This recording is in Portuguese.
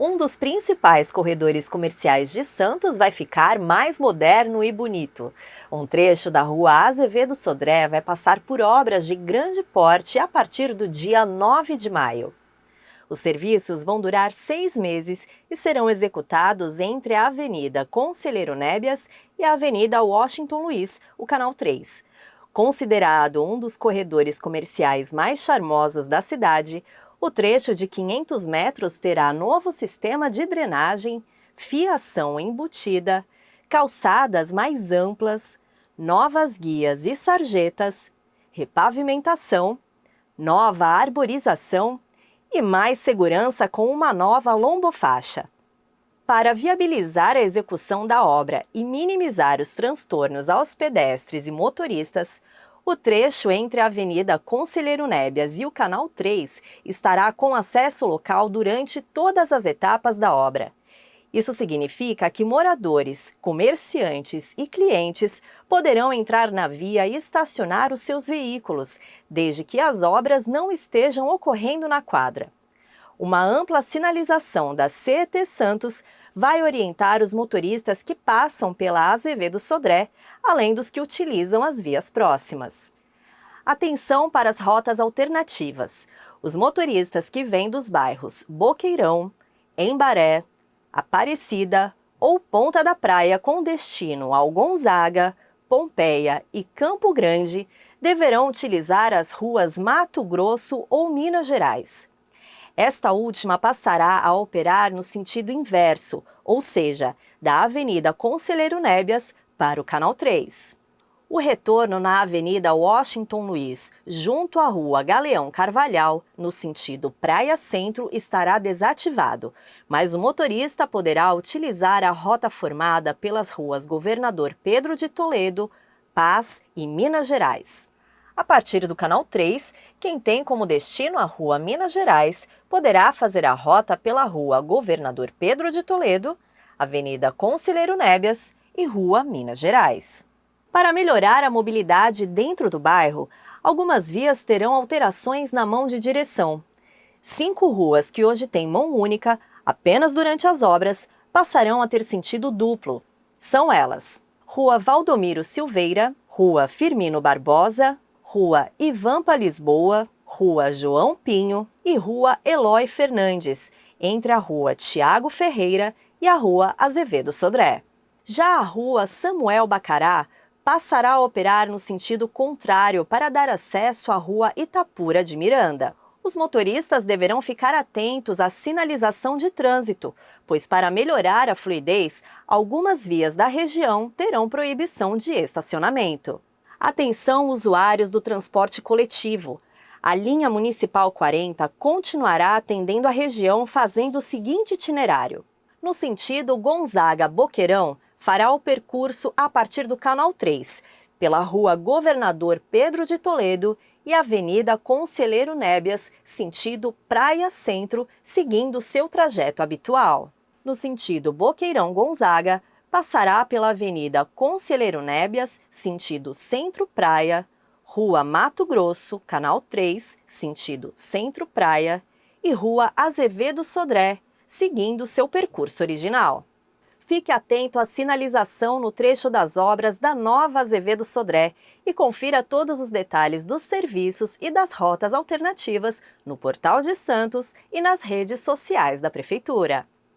Um dos principais corredores comerciais de Santos vai ficar mais moderno e bonito. Um trecho da rua Azevedo Sodré vai passar por obras de grande porte a partir do dia 9 de maio. Os serviços vão durar seis meses e serão executados entre a Avenida Conselheiro Nébias e a Avenida Washington Luiz, o Canal 3. Considerado um dos corredores comerciais mais charmosos da cidade, o trecho de 500 metros terá novo sistema de drenagem, fiação embutida, calçadas mais amplas, novas guias e sarjetas, repavimentação, nova arborização e mais segurança com uma nova lombofaixa. Para viabilizar a execução da obra e minimizar os transtornos aos pedestres e motoristas, o trecho entre a Avenida Conselheiro Nébias e o Canal 3 estará com acesso local durante todas as etapas da obra. Isso significa que moradores, comerciantes e clientes poderão entrar na via e estacionar os seus veículos, desde que as obras não estejam ocorrendo na quadra. Uma ampla sinalização da CET Santos vai orientar os motoristas que passam pela Azevedo Sodré, além dos que utilizam as vias próximas. Atenção para as rotas alternativas. Os motoristas que vêm dos bairros Boqueirão, Embaré, Aparecida ou Ponta da Praia com destino ao Gonzaga, Pompeia e Campo Grande deverão utilizar as ruas Mato Grosso ou Minas Gerais. Esta última passará a operar no sentido inverso, ou seja, da Avenida Conselheiro Nébias para o Canal 3. O retorno na Avenida Washington Luiz, junto à Rua Galeão Carvalhal, no sentido Praia Centro, estará desativado, mas o motorista poderá utilizar a rota formada pelas ruas Governador Pedro de Toledo, Paz e Minas Gerais. A partir do canal 3, quem tem como destino a Rua Minas Gerais poderá fazer a rota pela Rua Governador Pedro de Toledo, Avenida Conselheiro Nébias e Rua Minas Gerais. Para melhorar a mobilidade dentro do bairro, algumas vias terão alterações na mão de direção. Cinco ruas que hoje têm mão única, apenas durante as obras, passarão a ter sentido duplo. São elas: Rua Valdomiro Silveira, Rua Firmino Barbosa, Rua Ivampa Lisboa, Rua João Pinho e Rua Eloy Fernandes, entre a Rua Tiago Ferreira e a Rua Azevedo Sodré. Já a Rua Samuel Bacará passará a operar no sentido contrário para dar acesso à Rua Itapura de Miranda. Os motoristas deverão ficar atentos à sinalização de trânsito, pois para melhorar a fluidez, algumas vias da região terão proibição de estacionamento. Atenção usuários do transporte coletivo. A linha Municipal 40 continuará atendendo a região fazendo o seguinte itinerário. No sentido Gonzaga-Boqueirão, fará o percurso a partir do Canal 3, pela Rua Governador Pedro de Toledo e Avenida Conselheiro Nébias, sentido Praia Centro, seguindo seu trajeto habitual. No sentido Boqueirão-Gonzaga, passará pela Avenida Conselheiro Nébias, sentido Centro-Praia, Rua Mato Grosso, Canal 3, sentido Centro-Praia, e Rua Azevedo Sodré, seguindo seu percurso original. Fique atento à sinalização no trecho das obras da nova Azevedo Sodré e confira todos os detalhes dos serviços e das rotas alternativas no Portal de Santos e nas redes sociais da Prefeitura.